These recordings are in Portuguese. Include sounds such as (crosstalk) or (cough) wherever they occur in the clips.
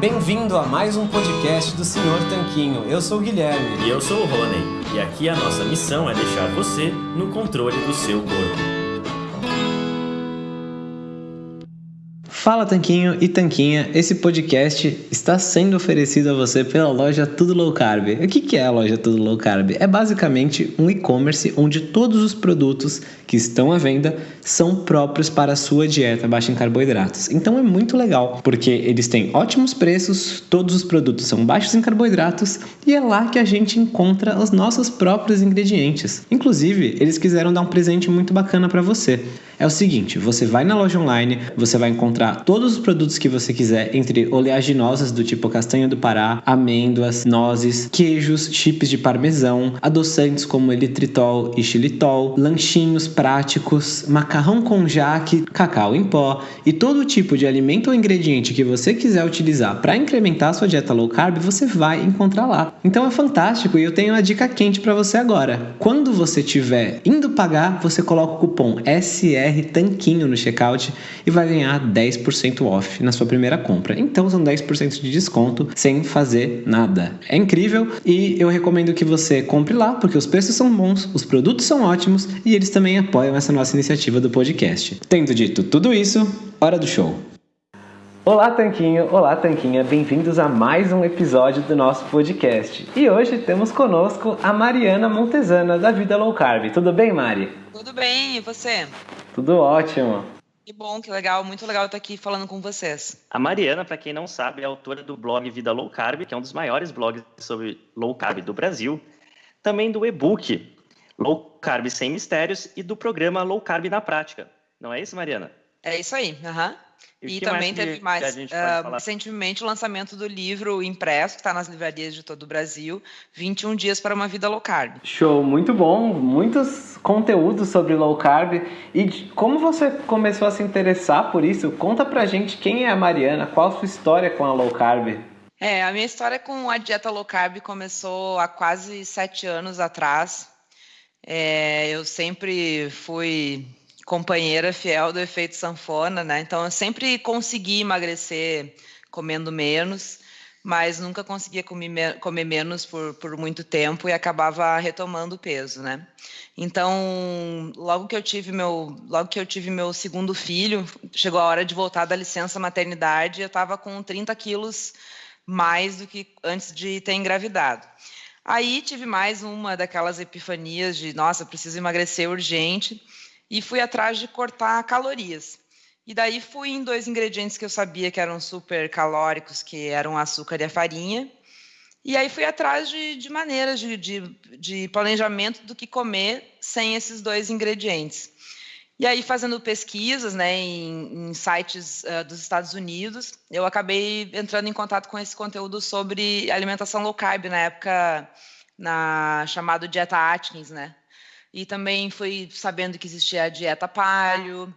Bem-vindo a mais um podcast do Senhor Tanquinho. Eu sou o Guilherme. E eu sou o Rony. E aqui a nossa missão é deixar você no controle do seu corpo. Fala Tanquinho e Tanquinha, esse podcast está sendo oferecido a você pela loja Tudo Low Carb. O que é a loja Tudo Low Carb? É basicamente um e-commerce onde todos os produtos que estão à venda são próprios para a sua dieta baixa em carboidratos. Então é muito legal, porque eles têm ótimos preços, todos os produtos são baixos em carboidratos e é lá que a gente encontra os nossos próprios ingredientes. Inclusive, eles quiseram dar um presente muito bacana para você. É o seguinte, você vai na loja online, você vai encontrar todos os produtos que você quiser, entre oleaginosas do tipo castanha do Pará, amêndoas, nozes, queijos, chips de parmesão, adoçantes como eritritol e xilitol, lanchinhos práticos, macarrão com jaque, cacau em pó e todo tipo de alimento ou ingrediente que você quiser utilizar para incrementar sua dieta low carb, você vai encontrar lá. Então é fantástico e eu tenho uma dica quente para você agora. Quando você estiver indo pagar, você coloca o cupom SR Tanquinho no checkout e vai ganhar 10% off na sua primeira compra. Então são 10% de desconto sem fazer nada. É incrível e eu recomendo que você compre lá porque os preços são bons, os produtos são ótimos e eles também apoiam essa nossa iniciativa do podcast. Tendo dito tudo isso, hora do show. Olá, Tanquinho! Olá, Tanquinha! Bem-vindos a mais um episódio do nosso podcast. E hoje temos conosco a Mariana Montesana, da Vida Low Carb. Tudo bem, Mari? Tudo bem, e você? Tudo ótimo. Que bom, que legal, muito legal estar aqui falando com vocês. A Mariana, para quem não sabe, é autora do blog Vida Low Carb, que é um dos maiores blogs sobre low carb do Brasil. Também do e-book Low Carb Sem Mistérios e do programa Low Carb na Prática. Não é isso, Mariana? É isso aí, aham. Uhum. E, e também teve mais uh, recentemente o lançamento do livro impresso, que está nas livrarias de todo o Brasil, 21 dias para uma vida low carb. Show, muito bom, muitos conteúdos sobre low carb. E como você começou a se interessar por isso? Conta pra gente quem é a Mariana, qual a sua história com a low carb? É, a minha história com a dieta low carb começou há quase sete anos atrás. É, eu sempre fui companheira fiel do efeito sanfona, né? Então eu sempre consegui emagrecer comendo menos, mas nunca conseguia comer, comer menos por, por muito tempo e acabava retomando o peso, né? Então, logo que eu tive meu, logo que eu tive meu segundo filho, chegou a hora de voltar da licença maternidade, eu estava com 30 quilos mais do que antes de ter engravidado. Aí tive mais uma daquelas epifanias de, nossa, preciso emagrecer urgente e fui atrás de cortar calorias. E daí fui em dois ingredientes que eu sabia que eram super calóricos, que eram açúcar e a farinha. E aí fui atrás de, de maneiras de, de, de, planejamento do que comer sem esses dois ingredientes. E aí, fazendo pesquisas né, em, em sites uh, dos Estados Unidos, eu acabei entrando em contato com esse conteúdo sobre alimentação low carb, na época na chamado Dieta Atkins, né? E também fui sabendo que existia a dieta palio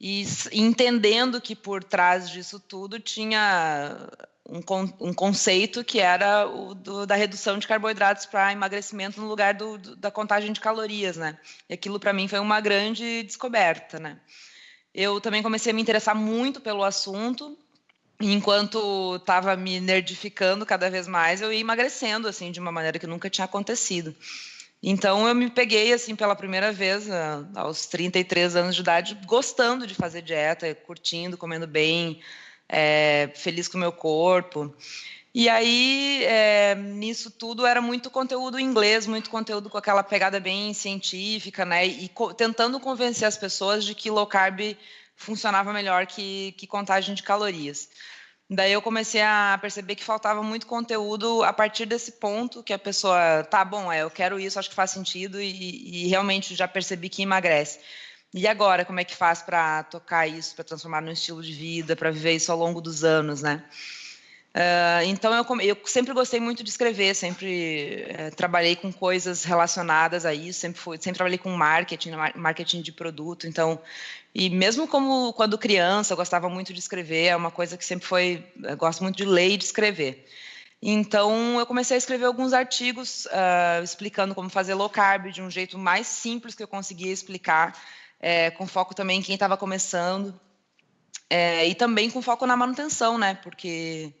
e entendendo que por trás disso tudo tinha um, um conceito que era o do, da redução de carboidratos para emagrecimento no lugar do, do, da contagem de calorias, né? E aquilo para mim foi uma grande descoberta, né? Eu também comecei a me interessar muito pelo assunto enquanto estava me nerdificando cada vez mais, eu ia emagrecendo assim de uma maneira que nunca tinha acontecido. Então eu me peguei assim pela primeira vez ah, aos 33 anos de idade, gostando de fazer dieta, curtindo, comendo bem, é, feliz com o meu corpo. E aí, é, nisso tudo, era muito conteúdo em inglês, muito conteúdo com aquela pegada bem científica, né? E co tentando convencer as pessoas de que low carb funcionava melhor que, que contagem de calorias. Daí eu comecei a perceber que faltava muito conteúdo a partir desse ponto que a pessoa, tá bom, é, eu quero isso, acho que faz sentido e, e realmente já percebi que emagrece. E agora, como é que faz para tocar isso, para transformar num estilo de vida, para viver isso ao longo dos anos, né? Uh, então eu, eu, sempre gostei muito de escrever, sempre uh, trabalhei com coisas relacionadas a isso, sempre fui, sempre trabalhei com marketing, marketing de produto. Então, e mesmo como quando criança, eu gostava muito de escrever, é uma coisa que sempre foi, gosto muito de ler e de escrever. Então eu comecei a escrever alguns artigos uh, explicando como fazer low carb de um jeito mais simples que eu conseguia explicar, é, com foco também em quem estava começando. É, e também com foco na manutenção, né? Porque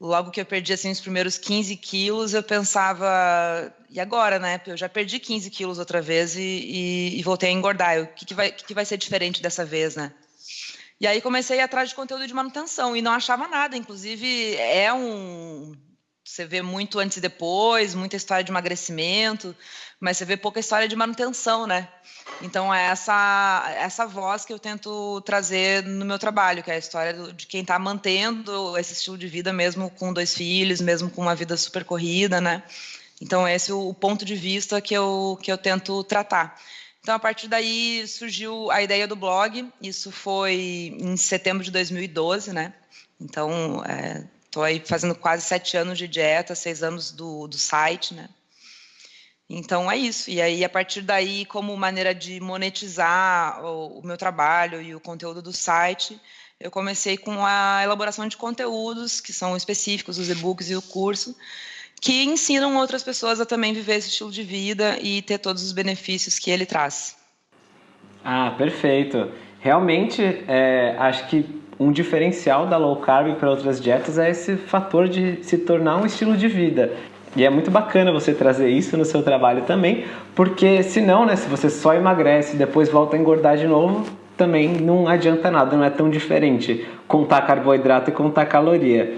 logo que eu perdi assim os primeiros 15 quilos, eu pensava, e agora, né? Eu já perdi 15 quilos outra vez e, e, e voltei a engordar. O que, que, vai, que, que vai ser diferente dessa vez, né? E aí comecei atrás de conteúdo de manutenção e não achava nada. Inclusive, é um. Você vê muito antes e depois, muita história de emagrecimento, mas você vê pouca história de manutenção, né? Então é essa essa voz que eu tento trazer no meu trabalho, que é a história de quem está mantendo esse estilo de vida mesmo com dois filhos, mesmo com uma vida super corrida, né? Então esse é o ponto de vista que eu que eu tento tratar. Então a partir daí surgiu a ideia do blog. Isso foi em setembro de 2012, né? Então estou aí fazendo quase sete anos de dieta, seis anos do, do site, né? Então é isso. E aí, a partir daí, como maneira de monetizar o, o meu trabalho e o conteúdo do site, eu comecei com a elaboração de conteúdos que são específicos, os e-books e o curso, que ensinam outras pessoas a também viver esse estilo de vida e ter todos os benefícios que ele traz. Ah, perfeito. Realmente, é, acho que um diferencial da low carb para outras dietas é esse fator de se tornar um estilo de vida. E é muito bacana você trazer isso no seu trabalho também, porque senão, né, se você só emagrece e depois volta a engordar de novo, também não adianta nada, não é tão diferente contar carboidrato e contar caloria.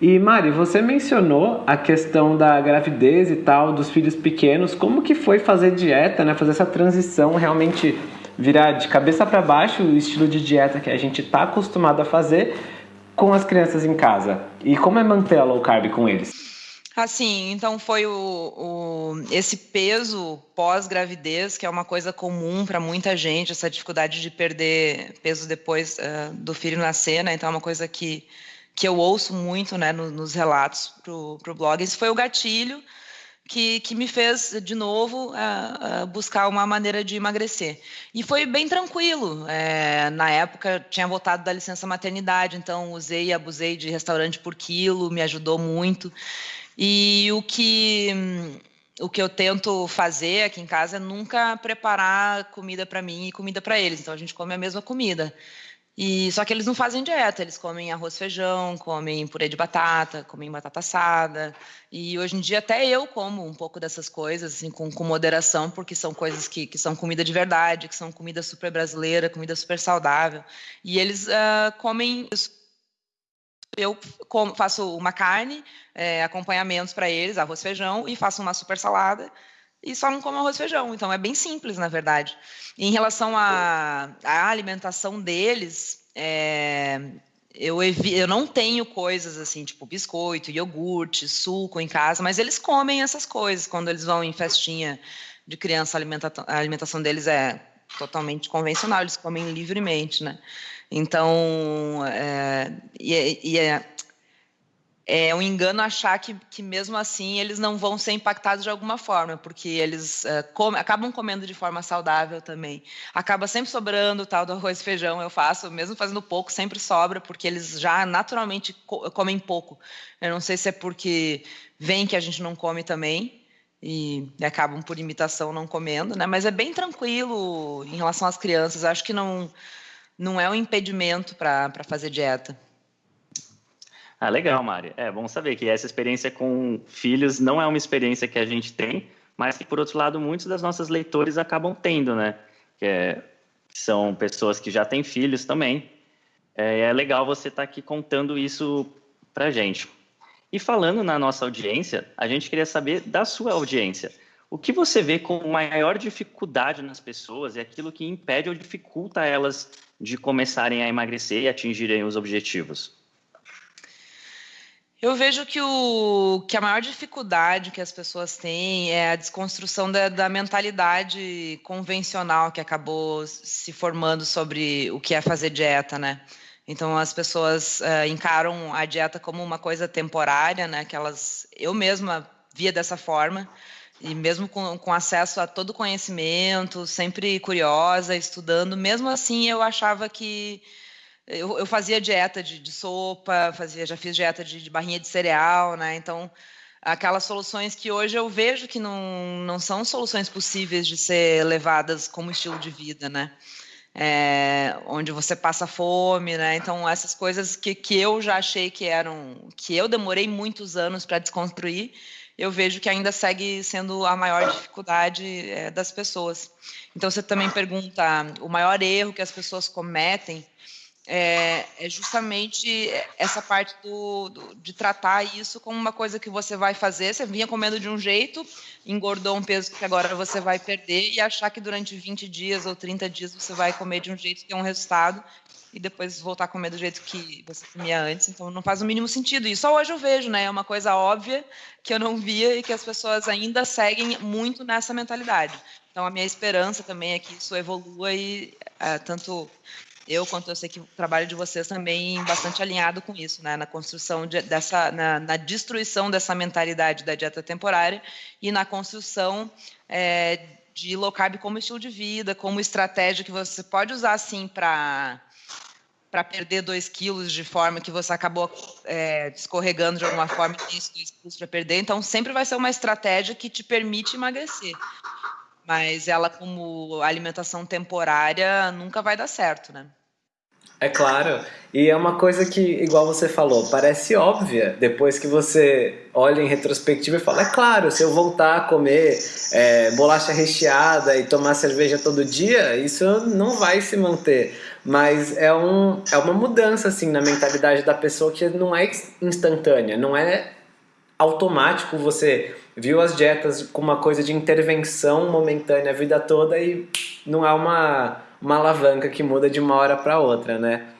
E Mari, você mencionou a questão da gravidez e tal, dos filhos pequenos, como que foi fazer dieta, né, fazer essa transição realmente virar de cabeça para baixo o estilo de dieta que a gente está acostumado a fazer com as crianças em casa? E como é manter a low carb com eles? Assim, então foi o, o esse peso pós-gravidez, que é uma coisa comum para muita gente, essa dificuldade de perder peso depois uh, do filho nascer, né? Então é uma coisa que, que eu ouço muito né, no, nos relatos para o blog. Esse foi o gatilho que, que me fez, de novo, buscar uma maneira de emagrecer. E foi bem tranquilo. É, na época, tinha voltado da licença maternidade, então usei e abusei de restaurante por quilo, me ajudou muito. E o que o que eu tento fazer aqui em casa é nunca preparar comida para mim e comida para eles. Então a gente come a mesma comida. E só que eles não fazem dieta, eles comem arroz, feijão, comem purê de batata, comem batata assada. E hoje em dia até eu como um pouco dessas coisas, assim, com, com moderação, porque são coisas que, que são comida de verdade, que são comida super brasileira, comida super saudável. E eles uh, comem eu faço uma carne, é, acompanhamentos para eles, arroz, feijão, e faço uma super salada e só não como arroz e feijão. Então é bem simples, na verdade. E em relação à, alimentação deles, é, eu, eu não tenho coisas assim, tipo biscoito, iogurte, suco em casa, mas eles comem essas coisas quando eles vão em festinha de criança. A alimentação, a alimentação deles é totalmente convencional, eles comem livremente, né? Então, é, e, e é, é um engano achar que, que mesmo assim eles não vão ser impactados de alguma forma, porque eles é, come, acabam comendo de forma saudável também. Acaba sempre sobrando o tal do arroz e feijão, eu faço, mesmo fazendo pouco, sempre sobra, porque eles já naturalmente co comem pouco. Eu não sei se é porque vem que a gente não come também, e, acabam por imitação não comendo, né? Mas é bem tranquilo em relação às crianças. Acho que não não é um impedimento para fazer dieta. Ah, legal, Mari. É bom saber que essa experiência com filhos não é uma experiência que a gente tem, mas que, por outro lado, muitos das nossas leitores acabam tendo, né? Que é, são pessoas que já têm filhos também. É, é legal você estar tá aqui contando isso para gente. E falando na nossa audiência, a gente queria saber da sua audiência. O que você vê como maior dificuldade nas pessoas e aquilo que impede ou dificulta elas de começarem a emagrecer e atingirem os objetivos? Eu vejo que, o, que a maior dificuldade que as pessoas têm é a desconstrução da, da mentalidade convencional que acabou se formando sobre o que é fazer dieta, né? Então as pessoas uh, encaram a dieta como uma coisa temporária, né? Que elas, eu mesma via dessa forma e mesmo com, com acesso a todo conhecimento, sempre curiosa, estudando, mesmo assim eu achava que eu, eu fazia dieta de, de, sopa, fazia, já fiz dieta de, de, barrinha de cereal, né? Então aquelas soluções que hoje eu vejo que não, não são soluções possíveis de ser levadas como estilo de vida, né? é, onde você passa fome, né? Então essas coisas que, que eu já achei que eram, que eu demorei muitos anos para desconstruir, eu vejo que ainda segue sendo a maior dificuldade é, das pessoas. Então você também pergunta o maior erro que as pessoas cometem é, é justamente essa parte do, do, de tratar isso como uma coisa que você vai fazer. Você vinha comendo de um jeito, engordou um peso que agora você vai perder e achar que durante 20 dias ou 30 dias você vai comer de um jeito que é um resultado e depois voltar a comer do jeito que você comia antes. Então não faz o mínimo sentido. E só hoje eu vejo, né? É uma coisa óbvia que eu não via e que as pessoas ainda seguem muito nessa mentalidade. Então a minha esperança também é que isso evolua e é, tanto eu, quanto eu sei que o trabalho de vocês também bastante alinhado com isso, né? na construção de, dessa, na, na, destruição dessa mentalidade da dieta temporária e na construção é, de low carb como estilo de vida, como estratégia que você pode usar assim para para perder 2 quilos de forma que você acabou é, escorregando de alguma forma tem 2 quilos para perder. Então, sempre vai ser uma estratégia que te permite emagrecer. Mas ela, como alimentação temporária, nunca vai dar certo, né? É claro. E é uma coisa que, igual você falou, parece óbvia depois que você olha em retrospectiva e fala: é claro, se eu voltar a comer é, bolacha recheada e tomar cerveja todo dia, isso não vai se manter. Mas é, um, é uma mudança assim na mentalidade da pessoa que não é instantânea, não é automático você viu as dietas com uma coisa de intervenção momentânea a vida toda e não é uma uma alavanca que muda de uma hora para outra, né?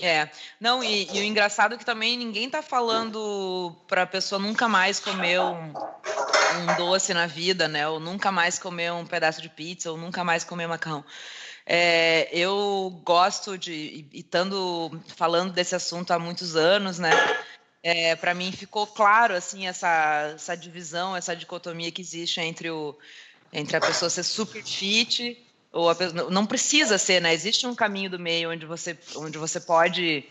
É, não, e, e, o engraçado é que também ninguém tá falando para a pessoa nunca mais comer um, um, doce na vida, né? Ou nunca mais comer um pedaço de pizza, ou nunca mais comer macarrão. É, eu gosto de, e estando falando desse assunto há muitos anos, né? É, para mim ficou claro assim essa, essa divisão, essa dicotomia que existe entre o entre a pessoa ser super fit ou não precisa ser, né? Existe um caminho do meio onde você, onde você pode.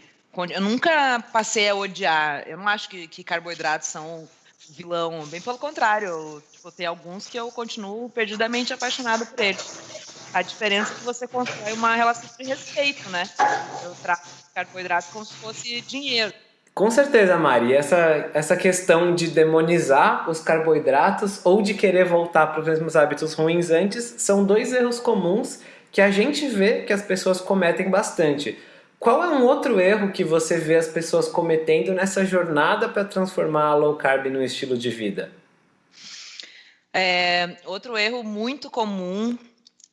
Eu nunca passei a odiar. Eu não acho que, que carboidratos são vilão, bem pelo contrário. Eu, tipo, tem alguns que eu continuo perdidamente apaixonado por eles. A diferença é que você constrói uma relação de respeito, né? Eu trato carboidratos como se fosse dinheiro. Com certeza, Mari. Essa, essa questão de demonizar os carboidratos ou de querer voltar para os mesmos hábitos ruins antes são dois erros comuns que a gente vê que as pessoas cometem bastante. Qual é um outro erro que você vê as pessoas cometendo nessa jornada para transformar a low carb no estilo de vida? É, outro erro muito comum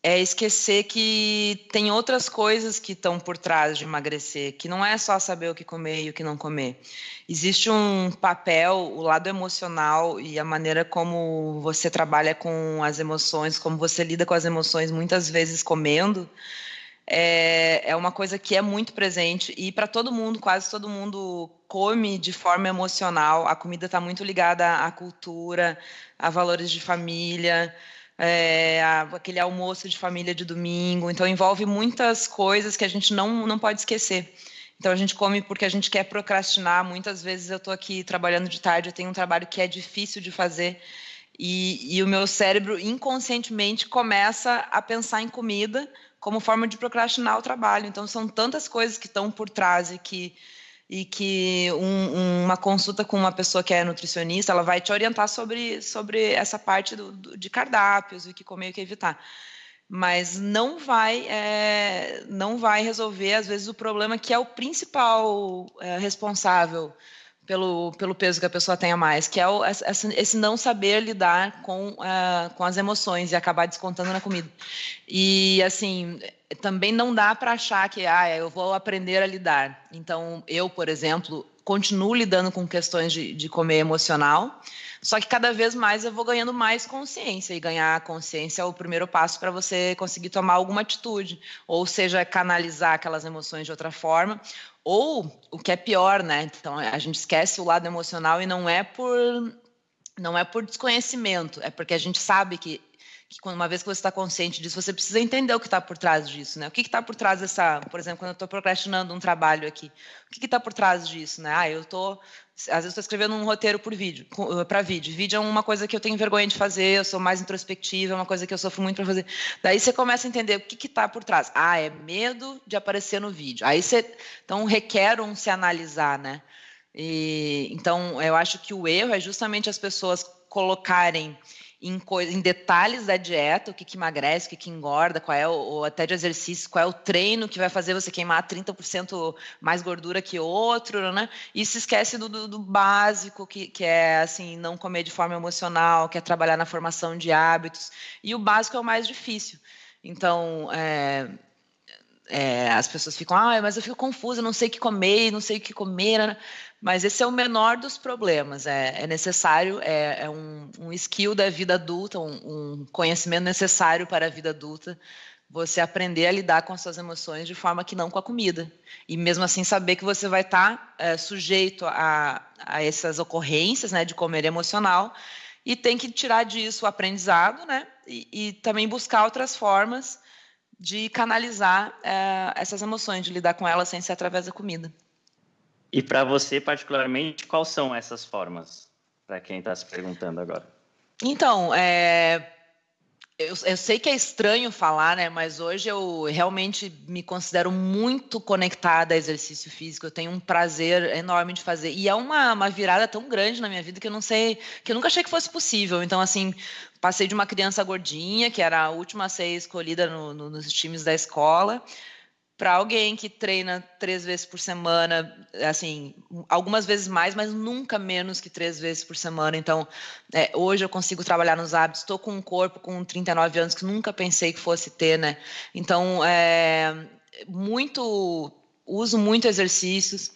é esquecer que tem outras coisas que estão por trás de emagrecer, que não é só saber o que comer e o que não comer. Existe um papel, o lado emocional e a maneira como você trabalha com as emoções, como você lida com as emoções, muitas vezes comendo, é, é uma coisa que é muito presente e para todo mundo, quase todo mundo come de forma emocional. A comida está muito ligada à cultura, a valores de família é, aquele almoço de família de domingo. Então, envolve muitas coisas que a gente não, não pode esquecer. Então, a gente come porque a gente quer procrastinar. Muitas vezes eu estou aqui trabalhando de tarde, eu tenho um trabalho que é difícil de fazer. E, e o meu cérebro inconscientemente começa a pensar em comida como forma de procrastinar o trabalho. Então, são tantas coisas que estão por trás e que e que um, uma consulta com uma pessoa que é nutricionista, ela vai te orientar sobre, sobre essa parte do, do, de cardápios, o que comer e o que evitar. Mas não vai, é, não vai resolver, às vezes, o problema que é o principal é, responsável pelo, pelo peso que a pessoa tenha mais, que é o, esse, esse, não saber lidar com, uh, com as emoções e acabar descontando na comida. E, assim, também não dá para achar que ah, eu vou aprender a lidar. Então, eu, por exemplo, continuo lidando com questões de, de comer emocional, só que cada vez mais eu vou ganhando mais consciência, e ganhar consciência é o primeiro passo para você conseguir tomar alguma atitude, ou seja, canalizar aquelas emoções de outra forma, ou o que é pior, né? Então a gente esquece o lado emocional e não é por não é por desconhecimento, é porque a gente sabe que que uma vez que você está consciente disso, você precisa entender o que está por trás disso, né? O que está por trás dessa, por exemplo, quando eu estou procrastinando um trabalho aqui, o que está por trás disso, né? Ah, eu estou às vezes estou escrevendo um roteiro por vídeo, para vídeo. Vídeo é uma coisa que eu tenho vergonha de fazer, eu sou mais introspectiva, é uma coisa que eu sofro muito para fazer. Daí você começa a entender o que está por trás. Ah, é medo de aparecer no vídeo. Aí você, então requer um se analisar, né? E, então eu acho que o erro é justamente as pessoas colocarem em, em, detalhes da dieta, o que, que emagrece, o que, que engorda, qual é o, ou até de exercício, qual é o treino que vai fazer você queimar 30% mais gordura que outro, né? E se esquece do, do, do básico, que, que é assim, não comer de forma emocional, que é trabalhar na formação de hábitos. E o básico é o mais difícil. Então, é, é, as pessoas ficam, ah, mas eu fico confusa, não sei o que comer, não sei o que comer. Mas esse é o menor dos problemas. É, é necessário, é, é um, um, skill da vida adulta, um, um, conhecimento necessário para a vida adulta. Você aprender a lidar com as suas emoções de forma que não com a comida. E mesmo assim saber que você vai estar é, sujeito a, a essas ocorrências né, de comer emocional e tem que tirar disso o aprendizado, né? E, e também buscar outras formas de canalizar é, essas emoções, de lidar com elas sem ser através da comida. E para você, particularmente, quais são essas formas? Para quem está se perguntando agora. Então, é, eu, eu, sei que é estranho falar, né? Mas hoje eu realmente me considero muito conectada a exercício físico. Eu tenho um prazer enorme de fazer. E é uma, uma virada tão grande na minha vida que eu não sei, que eu nunca achei que fosse possível. Então, assim, passei de uma criança gordinha, que era a última a ser escolhida no, no, nos times da escola, para alguém que treina três vezes por semana, assim, algumas vezes mais, mas nunca menos que três vezes por semana. Então, é, hoje eu consigo trabalhar nos hábitos. Estou com um corpo com 39 anos que nunca pensei que fosse ter, né? Então, é, muito, uso muito exercícios.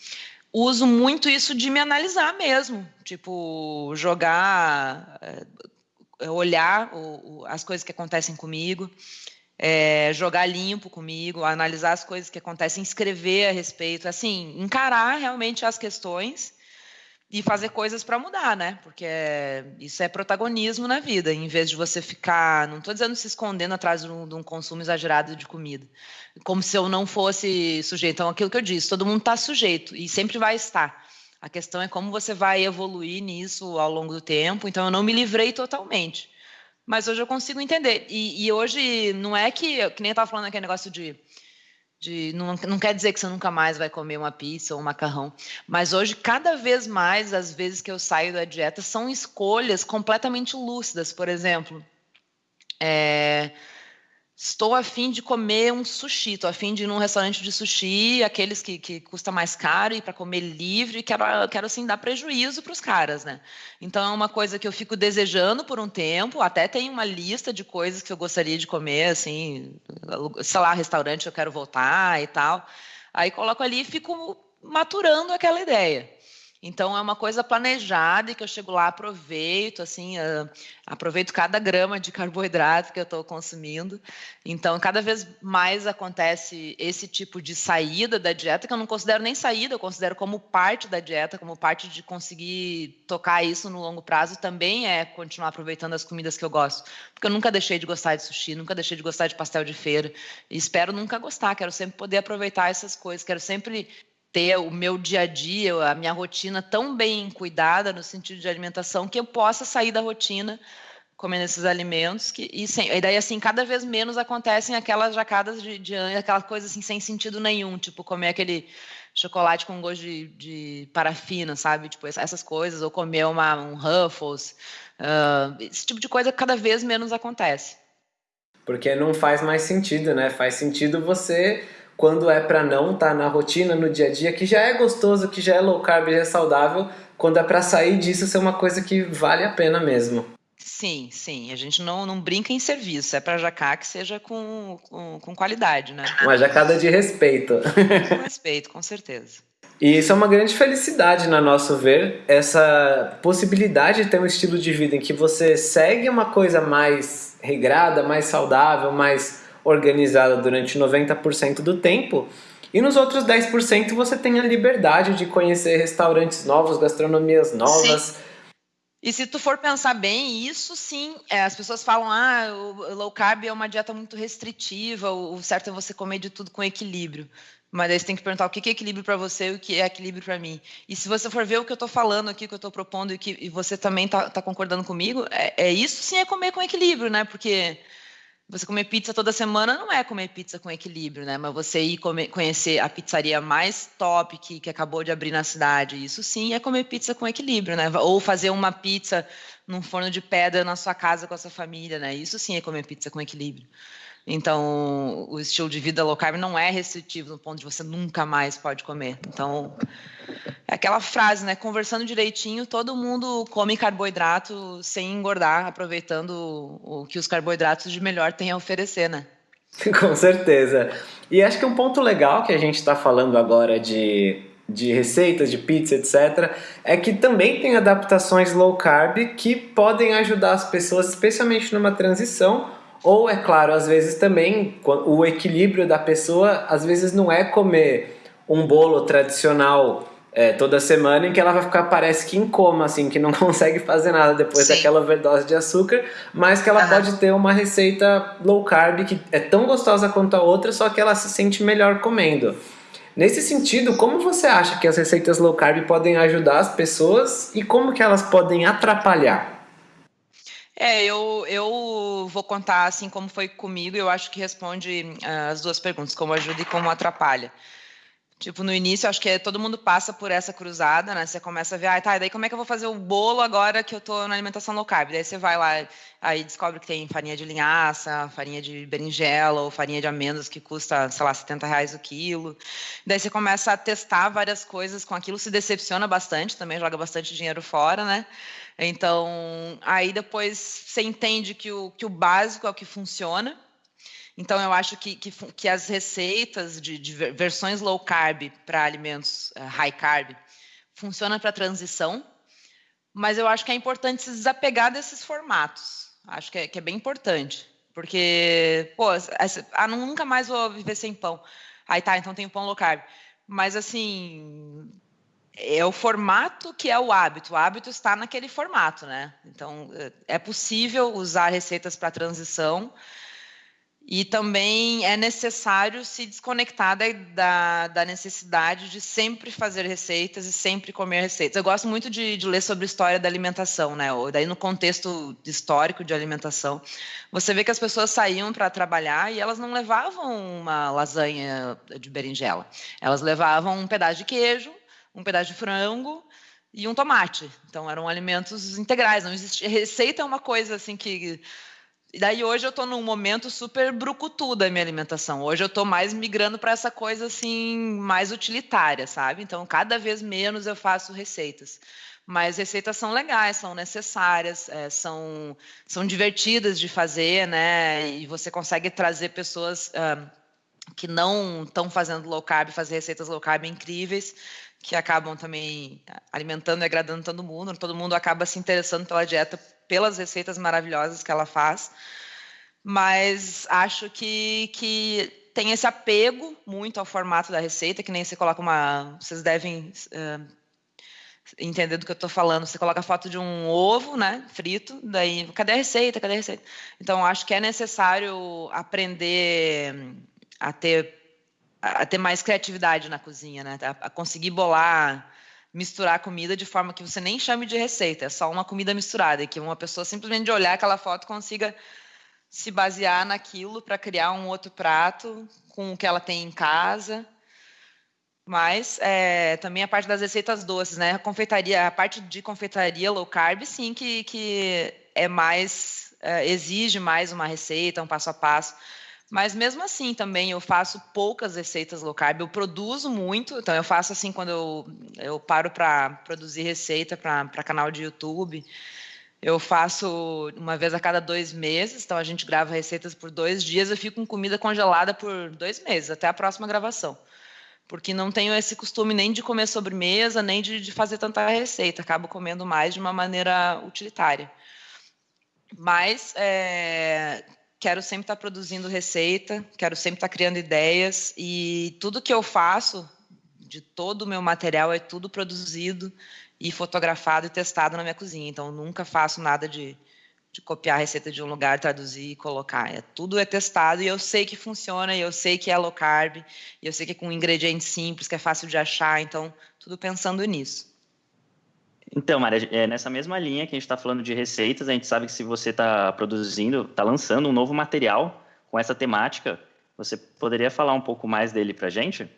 Uso muito isso de me analisar mesmo, tipo, jogar, é, olhar o, o, as coisas que acontecem comigo é, jogar limpo comigo, analisar as coisas que acontecem, escrever a respeito, assim, encarar realmente as questões e fazer coisas para mudar, né? Porque é, isso é protagonismo na vida, em vez de você ficar, não estou dizendo se escondendo atrás de um, de um, consumo exagerado de comida, como se eu não fosse sujeito. Então, aquilo que eu disse, todo mundo está sujeito e sempre vai estar. A questão é como você vai evoluir nisso ao longo do tempo. Então, eu não me livrei totalmente mas hoje eu consigo entender. E, e hoje não é que, que nem eu estava falando aquele negócio de. de não, não quer dizer que você nunca mais vai comer uma pizza ou um macarrão, mas hoje, cada vez mais, as vezes que eu saio da dieta, são escolhas completamente lúcidas. Por exemplo, é, estou a fim de comer um sushi, estou a fim de ir num restaurante de sushi, aqueles que, que custa mais caro e para comer livre, quero, quero assim dar prejuízo para os caras, né? Então é uma coisa que eu fico desejando por um tempo, até tem uma lista de coisas que eu gostaria de comer, assim, sei lá, restaurante eu quero voltar e tal. Aí coloco ali e fico maturando aquela ideia. Então é uma coisa planejada e que eu chego lá, aproveito, assim, uh, aproveito cada grama de (laughs) carboidrato que eu estou consumindo. Então, cada vez mais acontece esse tipo de saída da dieta, que eu não considero nem saída, eu considero como parte da dieta, como parte de conseguir tocar isso no longo prazo, também é continuar aproveitando as comidas que eu gosto. Porque eu nunca deixei de gostar de sushi, nunca deixei de gostar de pastel de feira, e espero nunca gostar, quero sempre poder aproveitar essas coisas, quero sempre ter o meu dia a dia, a minha rotina tão bem cuidada no sentido de alimentação que eu possa sair da rotina comendo esses alimentos que e, sem, e daí assim cada vez menos acontecem aquelas jacadas de, de aquela coisa assim sem sentido nenhum tipo comer aquele chocolate com gosto de, de parafina sabe? Tipo essas coisas ou comer uma, um Ruffles uh, esse tipo de coisa cada vez menos acontece. Porque não faz mais sentido né? Faz sentido você quando é para não estar tá na rotina, no dia a dia, que já é gostoso, que já é low carb, já é saudável, quando é para sair disso ser uma coisa que vale a pena mesmo. Sim, sim. A gente não, não brinca em serviço. É para jacar que seja com, com, com, qualidade, né? Uma jacada de respeito. Com (laughs) respeito, com certeza. E isso é uma grande felicidade, na nosso ver, essa possibilidade de ter um estilo de vida em que você segue uma coisa mais regrada, mais saudável, mais organizada durante 90% do tempo, e nos outros 10% você tem a liberdade de conhecer restaurantes novos, gastronomias novas. Sim. E se tu for pensar bem, isso sim, é, as pessoas falam, ah, o low carb é uma dieta muito restritiva, o certo é você comer de tudo com equilíbrio. Mas aí você tem que perguntar o que é equilíbrio para você e o que é equilíbrio para mim. E se você for ver o que eu estou falando aqui, o que eu estou propondo e que e você também está tá concordando comigo, é, é, isso sim é comer com equilíbrio, né? Porque você comer pizza toda semana não é comer pizza com equilíbrio, né? Mas você ir comer, conhecer a pizzaria mais top que, que acabou de abrir na cidade, isso sim é comer pizza com equilíbrio, né? Ou fazer uma pizza num forno de pedra na sua casa com a sua família, né? Isso sim é comer pizza com equilíbrio. Então, o estilo de vida low carb não é restritivo no ponto de você nunca mais pode comer. Então, é aquela frase, né? Conversando direitinho, todo mundo come carboidrato sem engordar, aproveitando o que os carboidratos de melhor têm a oferecer, né? (laughs) Com certeza. E acho que um ponto legal que a gente está falando agora de, de receitas, de pizza, etc., é que também tem adaptações low carb que podem ajudar as pessoas, especialmente numa transição, ou, é claro, às vezes também o equilíbrio da pessoa, às vezes não é comer um bolo tradicional é, toda semana em que ela vai ficar, parece que em coma, assim, que não (laughs) consegue fazer nada depois Sim. daquela overdose de açúcar, mas que ela pode ter uma receita low carb que é tão gostosa quanto a outra, só que ela se sente melhor comendo. Nesse sentido, como você acha que as receitas low carb podem ajudar as pessoas e como que elas podem atrapalhar? É, eu, eu vou contar assim como foi comigo, eu acho que responde uh, as duas perguntas, como ajuda e como atrapalha. Tipo, no início, acho que todo mundo passa por essa cruzada, né? Você começa a ver, ah, tá, e daí como é que eu vou fazer o bolo agora que eu tô na alimentação low carb? Daí você vai lá, aí descobre que tem farinha de linhaça, farinha de berinjela ou farinha de amêndoas que custa, sei lá, 70 reais o quilo. Daí você começa a testar várias coisas com aquilo, se decepciona bastante, também joga bastante dinheiro fora, né? Então, aí depois você entende que o, que o básico é o que funciona. Então, eu acho que, que, que as receitas de, de, versões low carb para alimentos uh, high carb funcionam para transição, mas eu acho que é importante se desapegar desses formatos. Acho que é, que é bem importante, porque, pô, essa, ah, nunca mais vou viver sem pão. Aí tá, então tem pão low carb. Mas, assim, é o formato que é o hábito. O hábito está naquele formato, né? Então, é possível usar receitas para transição e também é necessário se desconectar da, da, da, necessidade de sempre fazer receitas e sempre comer receitas. Eu gosto muito de, de ler sobre história da alimentação, né? Ou daí no contexto histórico de alimentação, você vê que as pessoas saíam para trabalhar e elas não levavam uma lasanha de berinjela. Elas levavam um pedaço de queijo, um pedaço de frango e um tomate. Então eram alimentos integrais. Não existia receita é uma coisa assim que e daí hoje eu estou num momento super brucutu da minha alimentação. Hoje eu estou mais migrando para essa coisa assim mais utilitária, sabe? Então cada vez menos eu faço receitas. Mas receitas são legais, são necessárias, é, são, são divertidas de fazer, né? E você consegue trazer pessoas uh, que não estão fazendo low carb, fazer receitas low carb incríveis, que acabam também alimentando e agradando todo mundo. Todo mundo acaba se interessando pela dieta, pelas receitas maravilhosas que ela faz. Mas acho que, que tem esse apego muito ao formato da receita, que nem você coloca uma. Vocês devem uh, entender do que eu estou falando. Você coloca a foto de um ovo, né, frito, daí, cadê a receita? Cadê a receita? Então, acho que é necessário aprender a ter a ter mais criatividade na cozinha, né? A, conseguir bolar, misturar comida de forma que você nem chame de receita, é só uma comida misturada, e que uma pessoa simplesmente de olhar aquela foto consiga se basear naquilo para criar um outro prato com o que ela tem em casa. Mas é, também a parte das receitas doces, né? A confeitaria, a parte de confeitaria low carb, sim, que, que é mais é, exige mais uma receita, um passo a passo. Mas mesmo assim também eu faço poucas receitas low carb, eu produzo muito, então eu faço assim quando eu, eu paro para produzir receita para canal de YouTube. Eu faço uma vez a cada dois meses, então a gente grava receitas por dois dias, eu fico com comida congelada por dois meses, até a próxima gravação. Porque não tenho esse costume nem de comer sobremesa, nem de, de fazer tanta receita, acabo comendo mais de uma maneira utilitária. Mas é, quero sempre estar produzindo receita, quero sempre estar criando ideias e tudo que eu faço, de todo o meu material, é tudo produzido e fotografado e testado na minha cozinha. Então, nunca faço nada de, de copiar a receita de um lugar, traduzir e colocar. É, tudo é testado e eu sei que funciona, e eu sei que é low carb, e eu sei que é com ingredientes simples, que é fácil de achar. Então, tudo pensando nisso. Então, Maria, é nessa mesma linha que a gente está falando de receitas, a gente sabe que se você está produzindo, está lançando um novo material com essa temática, você poderia falar um pouco mais dele para a gente?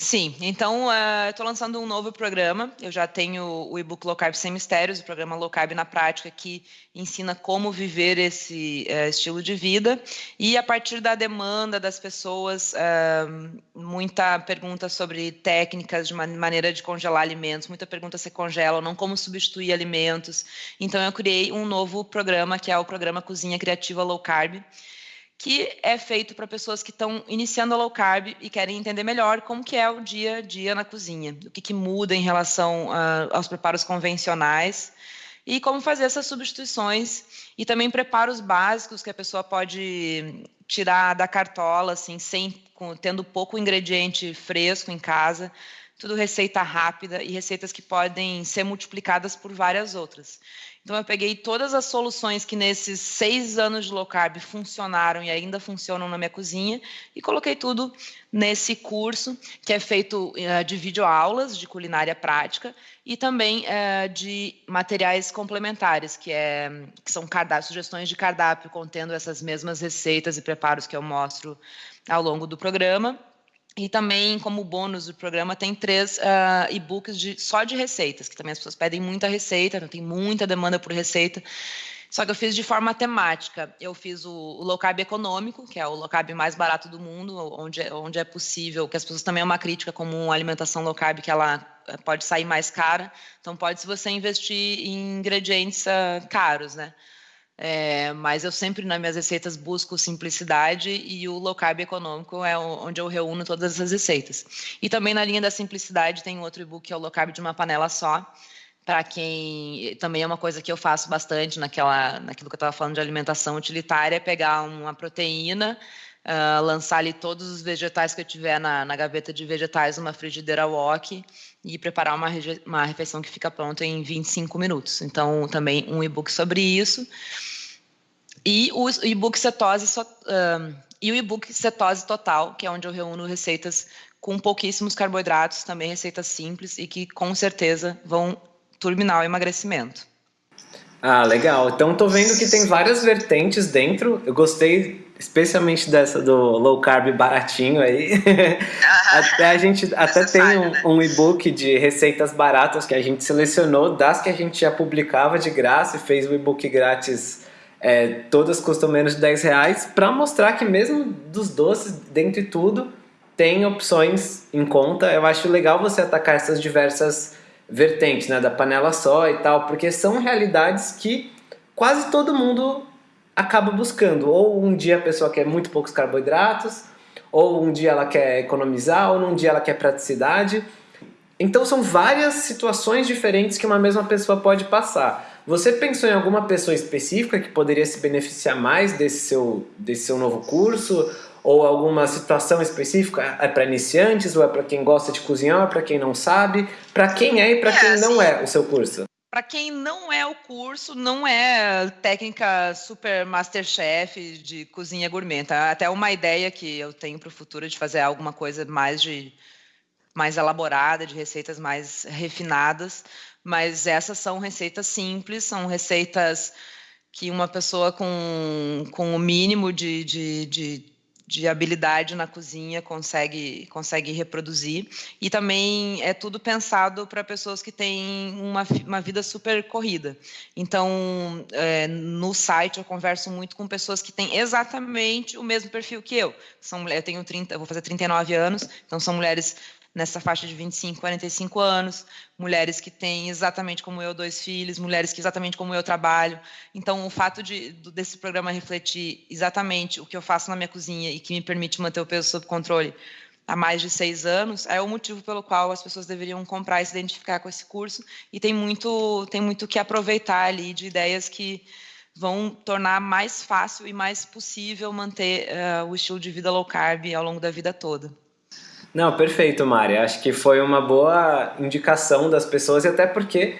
Sim, então uh, estou lançando um novo programa. Eu já tenho o e-book Low Carb Sem Mistérios, o programa Low Carb na Prática, que ensina como viver esse uh, estilo de vida. E a partir da demanda das pessoas, uh, muita pergunta sobre técnicas de maneira de congelar alimentos, muita pergunta se congela ou não, como substituir alimentos. Então eu criei um novo programa, que é o programa Cozinha Criativa Low Carb que é feito para pessoas que estão iniciando a low carb e querem entender melhor como que é o dia a dia na cozinha, o que, que muda em relação uh, aos preparos convencionais e como fazer essas substituições e também preparos básicos que a pessoa pode tirar da cartola, assim, sem com, tendo pouco ingrediente fresco em casa, tudo receita rápida e receitas que podem ser multiplicadas por várias outras. Então, eu peguei todas as soluções que nesses seis anos de low carb funcionaram e ainda funcionam na minha cozinha e coloquei tudo nesse curso, que é feito uh, de videoaulas de culinária prática e também uh, de materiais complementares, que, é, que são sugestões de cardápio contendo essas mesmas receitas e preparos que eu mostro ao longo do programa. E também, como bônus do programa, tem três uh, e-books de, só de receitas, que também as pessoas pedem muita receita, então tem muita demanda por receita. Só que eu fiz de forma temática. Eu fiz o, o low carb econômico, que é o low carb mais barato do mundo, onde, é, onde é possível, que as pessoas também é uma crítica como alimentação low carb que ela eh, pode sair mais cara. Então pode se você investir em ingredientes uh, caros, né? É, mas eu sempre nas minhas receitas busco simplicidade e o low carb econômico é onde eu reúno todas essas receitas. E também na linha da simplicidade tem outro e-book que é o low carb de uma panela só, para quem também é uma coisa que eu faço bastante naquela, naquilo que eu estava falando de alimentação utilitária, é pegar uma proteína, uh, lançar ali todos os vegetais que eu tiver na, na gaveta de vegetais numa frigideira wok e preparar uma, uma refeição que fica pronta em 25 minutos. Então, também um e-book sobre isso. E o e-book cetose, um, e o e-book cetose total, que é onde eu reúno receitas com pouquíssimos carboidratos, também receitas simples e que com certeza vão turbinar o emagrecimento. Ah, legal. Então tô vendo que tem várias vertentes dentro. Eu gostei especialmente dessa do low carb baratinho aí. (laughs) até a gente até tem um, né? um e-book de receitas baratas que a gente selecionou das que a gente já publicava de graça e fez o e-book grátis é, todas custam menos de 10 reais, para mostrar que mesmo dos doces, dentro de tudo, tem opções em conta. Eu acho legal você atacar essas diversas vertentes, né, da panela só e tal, porque são realidades que quase todo mundo acaba buscando. Ou um dia a pessoa quer muito poucos carboidratos, ou um dia ela quer economizar, ou num dia ela quer praticidade. Então são várias situações diferentes que uma mesma pessoa pode passar. Você pensou em alguma pessoa específica que poderia se beneficiar mais desse seu, desse seu novo curso? Ou alguma situação específica? É para iniciantes ou é para quem gosta de cozinhar ou é para quem não sabe? Para quem é e para é, quem assim, não é o seu curso? Para quem não é o curso, não é técnica super masterchef de cozinha gourmet. Tá? Até uma ideia que eu tenho para o futuro de fazer alguma coisa mais de mais elaborada, de receitas mais refinadas mas essas são receitas simples, são receitas que uma pessoa com, com o mínimo de, de, de, de habilidade na cozinha consegue, consegue reproduzir. E também é tudo pensado para pessoas que têm uma, uma vida super corrida. Então, é, no site eu converso muito com pessoas que têm exatamente o mesmo perfil que eu. São, eu tenho 30, eu vou fazer 39 anos, então são mulheres nessa faixa de 25, 45 anos, mulheres que têm exatamente como eu dois filhos, mulheres que exatamente como eu trabalho. Então, o fato de desse programa refletir exatamente o que eu faço na minha cozinha e que me permite manter o peso sob controle há mais de seis anos é o motivo pelo qual as pessoas deveriam comprar e se identificar com esse curso. E tem muito, tem muito que aproveitar ali de ideias que vão tornar mais fácil e mais possível manter uh, o estilo de vida low carb ao longo da vida toda. Não, perfeito, Mari. Acho que foi uma boa indicação das pessoas e até porque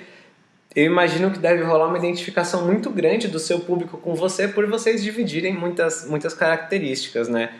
eu imagino que deve rolar uma identificação muito grande do seu público com você por vocês dividirem muitas, muitas características, né?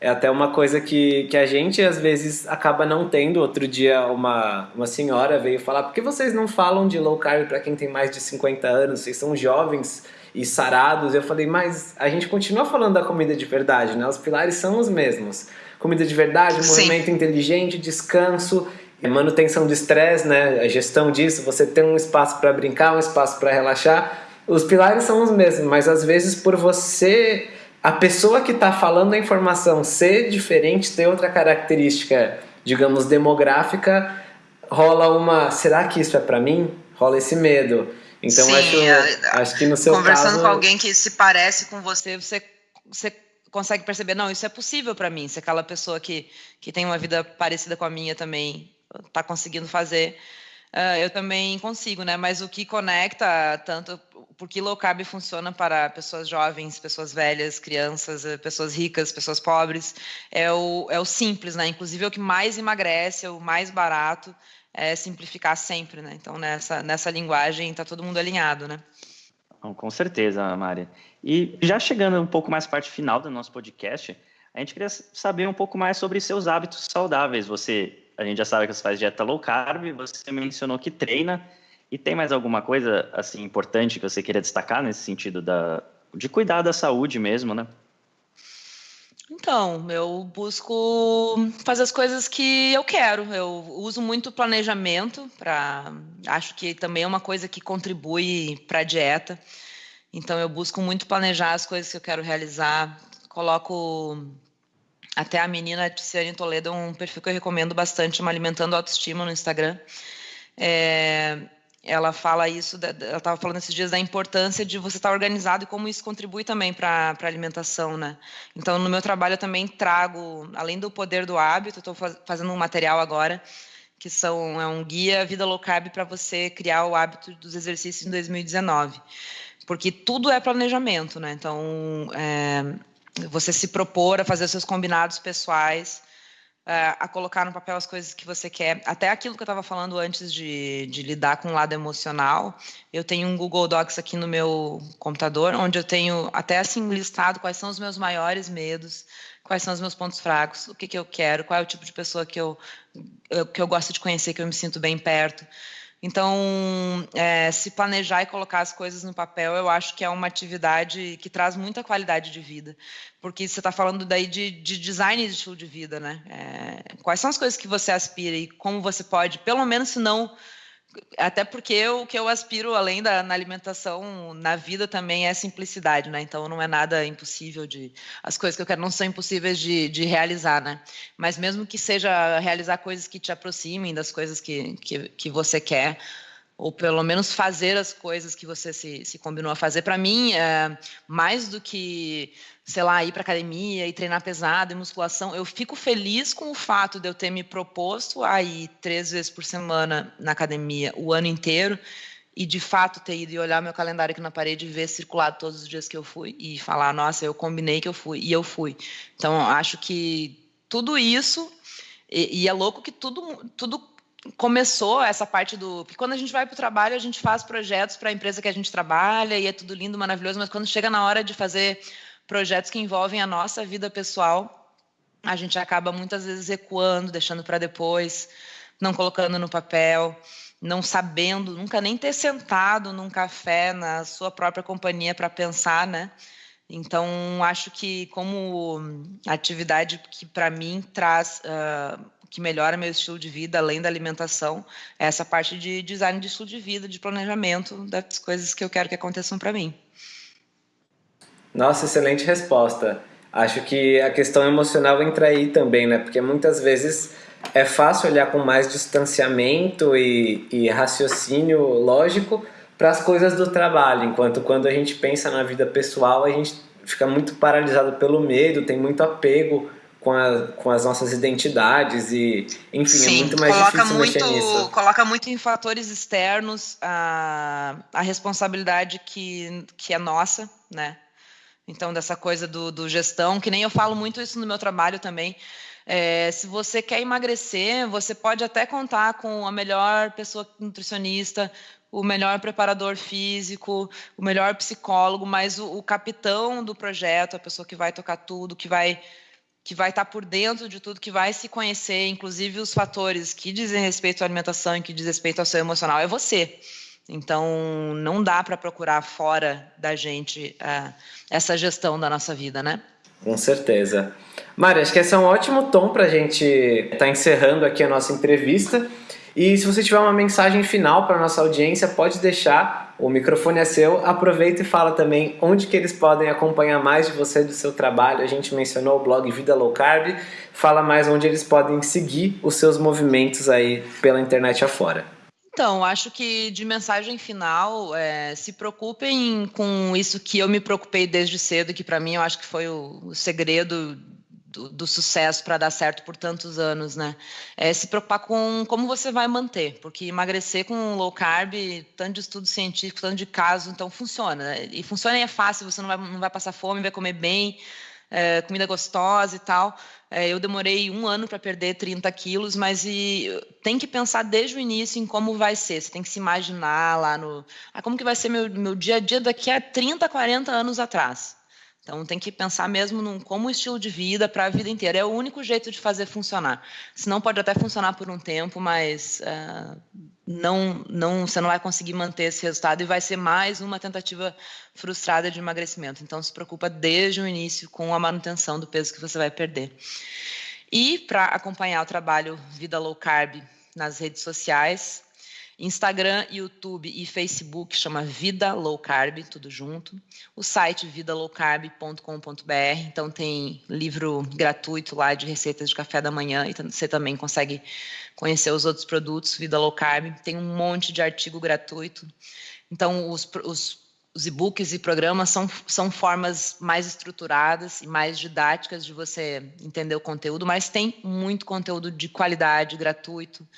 É até uma coisa que, que a gente às vezes acaba não tendo. Outro dia uma, uma senhora veio falar, por que vocês não falam de low carb para quem tem mais de 50 anos? Vocês são jovens e sarados. Eu falei, mas a gente continua falando da comida de verdade, né? Os pilares são os mesmos. Comida de verdade, Sim. movimento inteligente, descanso, manutenção de estresse, né? A gestão disso, você tem um espaço para brincar, um espaço para relaxar. Os pilares são os mesmos, mas às vezes por você a pessoa que está falando a informação ser diferente, ter outra característica, digamos, demográfica, rola uma. Será que isso é para mim? Rola esse medo. Então Sim, acho, é, acho que no seu conversando caso... com alguém que se parece com você, você, você consegue perceber, não, isso é possível para mim. Se aquela pessoa que, que tem uma vida parecida com a minha também está conseguindo fazer, uh, eu também consigo, né? Mas o que conecta tanto porque low carb funciona para pessoas jovens, pessoas velhas, crianças, eh, pessoas ricas, pessoas pobres, é o, é o simples, né? Inclusive é o que mais emagrece, é o mais barato, é simplificar sempre, né? Então nessa, nessa linguagem está todo mundo alinhado, né? Com certeza, Mari. E já chegando um pouco mais parte final do nosso podcast, a gente queria saber um pouco mais sobre seus hábitos saudáveis. Você, a gente já sabe que você faz dieta low carb, você mencionou que treina. E tem mais alguma coisa assim importante que você queria destacar nesse sentido da, de cuidar da saúde mesmo, né? Então, eu busco fazer as coisas que eu quero. Eu uso muito planejamento para, acho que também é uma coisa que contribui para a dieta. Então, eu busco muito planejar as coisas que eu quero realizar. Coloco até a menina Tiziane Toledo um perfil que eu recomendo bastante, uma alimentando autoestima no Instagram. É, ela fala isso, ela estava falando esses dias da importância de você estar organizado e como isso contribui também para a alimentação, né? Então, no meu trabalho eu também trago, além do poder do hábito, estou fazendo um material agora que são é um guia vida low carb para você criar o hábito dos exercícios em 2019, porque tudo é planejamento, né? Então, é, você se propor a fazer seus combinados pessoais uh, a colocar no papel as coisas que você quer. Até aquilo que eu estava falando antes de, de lidar com o lado emocional. Eu tenho um Google Docs aqui no meu computador, onde eu tenho até assim listado quais são os meus maiores medos, quais são os meus pontos fracos, o que, que eu quero, qual é o tipo de pessoa que eu, eu, que eu gosto de conhecer, que eu me sinto bem perto. Então, é, se planejar e colocar as coisas no papel, eu acho que é uma atividade que traz muita qualidade de vida. Porque você está falando daí de, de, design de estilo de vida, né? É, quais são as coisas que você aspira e como você pode, pelo menos se não até porque o que eu aspiro, além da na alimentação, na vida também é simplicidade, né? Então não é nada impossível de. As coisas que eu quero não são impossíveis de, de realizar, né? Mas mesmo que seja realizar coisas que te aproximem das coisas que, que, que você quer, ou pelo menos fazer as coisas que você se, se combinou a fazer. Para mim, é, mais do que, sei lá, ir para academia e treinar pesado e musculação, eu fico feliz com o fato de eu ter me proposto a ir três vezes por semana na academia o ano inteiro e de fato ter ido e olhar meu calendário aqui na parede e ver circulado todos os dias que eu fui e falar, nossa, eu combinei que eu fui e eu fui. Então, acho que tudo isso e, e é louco que tudo, tudo começou essa parte do. Quando a gente vai para o trabalho, a gente faz projetos para a empresa que a gente trabalha e é tudo lindo, maravilhoso, mas quando chega na hora de fazer projetos que envolvem a nossa vida pessoal, a gente acaba muitas vezes recuando, deixando para depois, não colocando no papel, não sabendo, nunca nem ter sentado num café na sua própria companhia para pensar, né? Então, acho que como atividade que para mim traz uh, que melhora meu estilo de vida, além da alimentação, é essa parte de design de estilo de vida, de planejamento das coisas que eu quero que aconteçam para mim. Nossa, excelente resposta. Acho que a questão emocional entra aí também, né? Porque muitas vezes é fácil olhar com mais distanciamento e, e raciocínio lógico para as coisas do trabalho, enquanto quando a gente pensa na vida pessoal, a gente fica muito paralisado pelo medo, tem muito apego com, a, com as nossas identidades e, enfim, é Sim, é muito mais difícil muito, mexer nisso. Coloca muito em fatores externos a, a responsabilidade que, que é nossa, né? Então, dessa coisa do, do gestão, que nem eu falo muito isso no meu trabalho também, É, se você quer emagrecer, você pode até contar com a melhor pessoa nutricionista, o melhor preparador físico, o melhor psicólogo, mas o, o capitão do projeto, a pessoa que vai tocar tudo, que vai que vai estar por dentro de tudo, que vai se conhecer, inclusive os fatores que dizem respeito à alimentação e que dizem respeito ao seu emocional, é você. Então, não dá para procurar fora da gente uh, essa gestão da nossa vida, né? Com certeza. Mari, acho que esse é um ótimo tom para a gente estar tá encerrando aqui a nossa entrevista. E se você tiver uma mensagem final para nossa audiência, pode deixar. O microfone é seu. Aproveita e fala também onde que eles podem acompanhar mais de você do seu trabalho. A gente mencionou o blog Vida Low Carb. Fala mais onde eles podem seguir os seus movimentos aí pela internet afora. Então, acho que de mensagem final, é, se preocupem com isso que eu me preocupei desde cedo, que para mim eu acho que foi o, o segredo do, sucesso para dar certo por tantos anos, né? É se preocupar com como você vai manter, porque emagrecer com low carb, tanto de estudo científico, tanto de caso, então funciona. Né? E funciona e é fácil, você não vai, não vai passar fome, vai comer bem, é, comida gostosa e tal. É, eu demorei um ano para perder 30 quilos, mas e, tem que pensar desde o início em como vai ser. Você tem que se imaginar lá no. Ah, como que vai ser meu, meu dia a dia daqui a 30, 40 anos atrás. Então tem que pensar mesmo num, como estilo de vida para a vida inteira. É o único jeito de fazer funcionar. Senão pode até funcionar por um tempo, mas uh, não, não, você não vai conseguir manter esse resultado e vai ser mais uma tentativa frustrada de emagrecimento. Então se preocupa desde o início com a manutenção do peso que você vai perder. E para acompanhar o trabalho Vida Low Carb nas redes sociais, Instagram, YouTube e Facebook chama Vida Low Carb, tudo junto. O site vidalowcarb.com.br, então tem livro gratuito lá de receitas de café da manhã e você também consegue conhecer os outros produtos Vida Low Carb. Tem um monte de artigo gratuito. Então os, os, os e-books e programas são, são formas mais estruturadas e mais didáticas de você entender o conteúdo, mas tem muito conteúdo de qualidade gratuito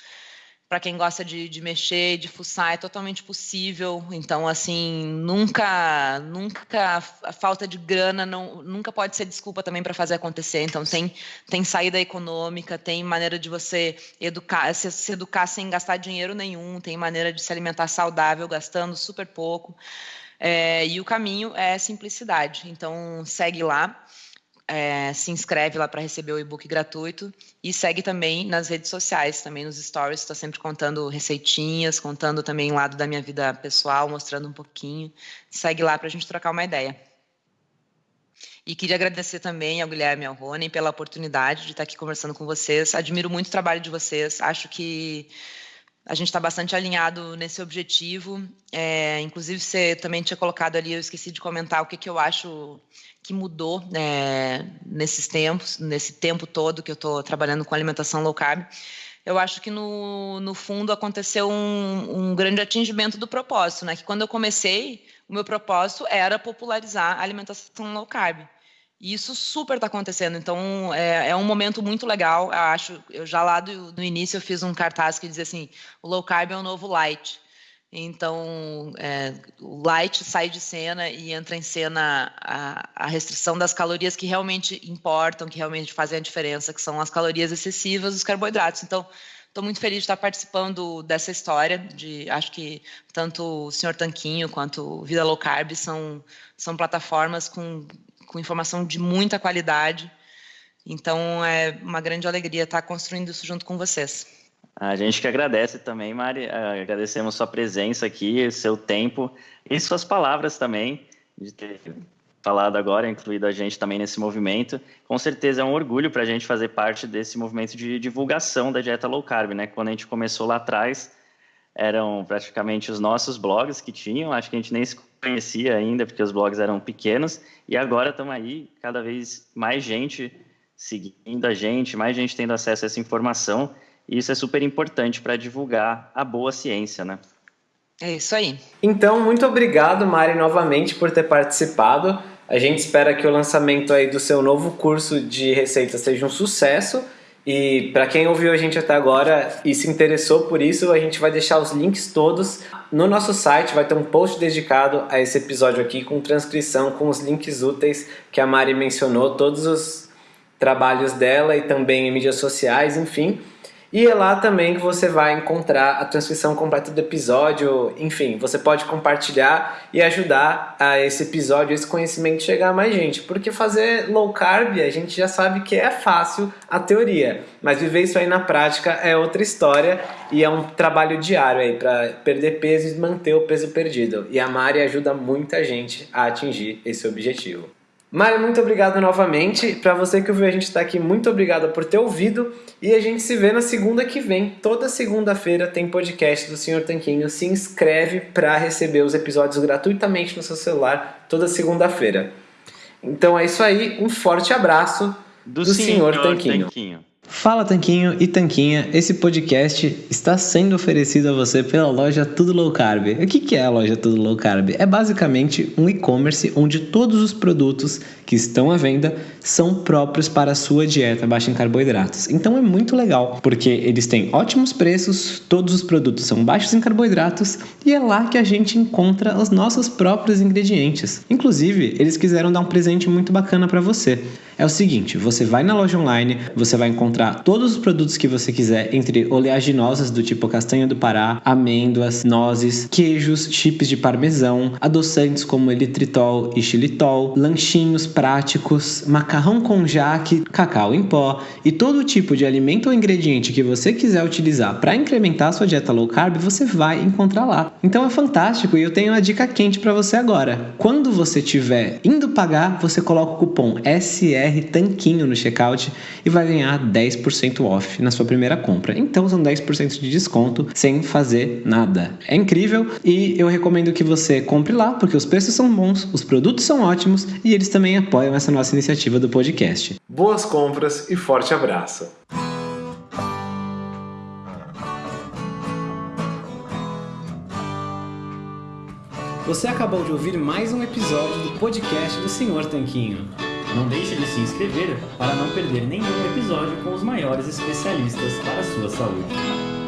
para quem gosta de, de mexer, de fuçar, é totalmente possível. Então, assim, nunca, nunca a falta de grana não, nunca pode ser desculpa também para fazer acontecer. Então, tem, tem saída econômica, tem maneira de você educar, se, se educar sem gastar dinheiro nenhum, tem maneira de se alimentar saudável, gastando super pouco. É, e o caminho é simplicidade. Então, segue lá é, se inscreve lá para receber o e-book gratuito e segue também nas redes sociais, também nos stories, estou sempre contando receitinhas, contando também o lado da minha vida pessoal, mostrando um pouquinho. Segue lá para a gente trocar uma ideia. E queria agradecer também ao Guilherme e ao Rony pela oportunidade de estar aqui conversando com vocês. Admiro muito o trabalho de vocês. Acho que a gente está bastante alinhado nesse objetivo. É, inclusive, você também tinha colocado ali, eu esqueci de comentar o que, que eu acho que mudou é, nesses tempos, nesse tempo todo que eu estou trabalhando com alimentação low carb. Eu acho que no, no fundo aconteceu um, um grande atingimento do propósito, né? Que quando eu comecei, o meu propósito era popularizar a alimentação low carb. E isso super está acontecendo. Então, é, é, um momento muito legal. Eu acho, eu já lá do, do, início eu fiz um cartaz que dizia assim: o low carb é o novo light. Então, é, o light sai de cena e entra em cena a, a, restrição das calorias que realmente importam, que realmente fazem a diferença, que são as calorias excessivas dos carboidratos. Então, estou muito feliz de estar participando dessa história. De, acho que tanto o Senhor Tanquinho quanto Vida Low Carb são, são plataformas com com informação de muita qualidade. Então, é uma grande alegria estar construindo isso junto com vocês. A gente que agradece também, Mari. É, agradecemos sua presença aqui, seu tempo e suas palavras também, de ter falado agora, incluído a gente também nesse movimento. Com certeza é um orgulho para a gente fazer parte desse movimento de divulgação da dieta low carb, né? Quando a gente começou lá atrás, eram praticamente os nossos blogs que tinham, acho que a gente nem se conhecia ainda, porque os blogs eram pequenos, e agora estamos aí, cada vez mais gente seguindo a gente, mais gente tendo acesso a essa informação, e isso é super importante para divulgar a boa ciência, né? É isso aí. Então, muito obrigado, Mari, novamente por ter participado. A gente espera que o lançamento aí do seu novo curso de receitas seja um sucesso e para quem ouviu a gente até agora e se interessou por isso, a gente vai deixar os links todos no nosso site, vai ter um post dedicado a esse episódio aqui com transcrição, com os links úteis que a Mari mencionou, todos os trabalhos dela e também em mídias sociais, enfim. E é lá também que você vai encontrar a transcrição completa do episódio. Enfim, você pode compartilhar e ajudar a esse episódio, esse conhecimento chegar a mais gente. Porque fazer low carb, a gente já sabe que é fácil a teoria, mas viver isso aí na prática é outra história e é um trabalho diário aí para perder peso e manter o peso perdido. E a Mari ajuda muita gente a atingir esse objetivo. Mário, muito obrigado novamente. Para você que ouviu a gente está aqui, muito obrigado por ter ouvido. E a gente se vê na segunda que vem. Toda segunda-feira tem podcast do Senhor Tanquinho. Se inscreve para receber os episódios gratuitamente no seu celular toda segunda-feira. Então é isso aí. Um forte abraço do, do Senhor, Senhor Tanquinho. Tanquinho. Fala Tanquinho e Tanquinha, esse podcast está sendo oferecido a você pela loja Tudo Low Carb. O que é a loja Tudo Low Carb? É basicamente um e-commerce onde todos os produtos que estão à venda são próprios para a sua dieta baixa em carboidratos. Então é muito legal, porque eles têm ótimos preços, todos os produtos são baixos em carboidratos e é lá que a gente encontra os nossos próprios ingredientes. Inclusive, eles quiseram dar um presente muito bacana para você. É o seguinte, você vai na loja online, você vai encontrar todos os produtos que você quiser, entre oleaginosas do tipo castanha do Pará, amêndoas, nozes, queijos, chips de parmesão, adoçantes como elitritol e xilitol, lanchinhos práticos, macarrão com jaque, cacau em pó e todo tipo de alimento ou ingrediente que você quiser utilizar para incrementar sua dieta low carb, você vai encontrar lá. Então é fantástico e eu tenho uma dica quente para você agora. Quando você estiver indo pagar, você coloca o cupom SR Tanquinho no checkout e vai ganhar 10% off na sua primeira compra. Então são 10% de desconto sem fazer nada. É incrível e eu recomendo que você compre lá porque os preços são bons, os produtos são ótimos e eles também apoiam essa nossa iniciativa do podcast. Boas compras e forte abraço! Você acabou de ouvir mais um episódio do podcast do Senhor Tanquinho. Não deixe de se inscrever para não perder nenhum episódio com os maiores especialistas para a sua saúde.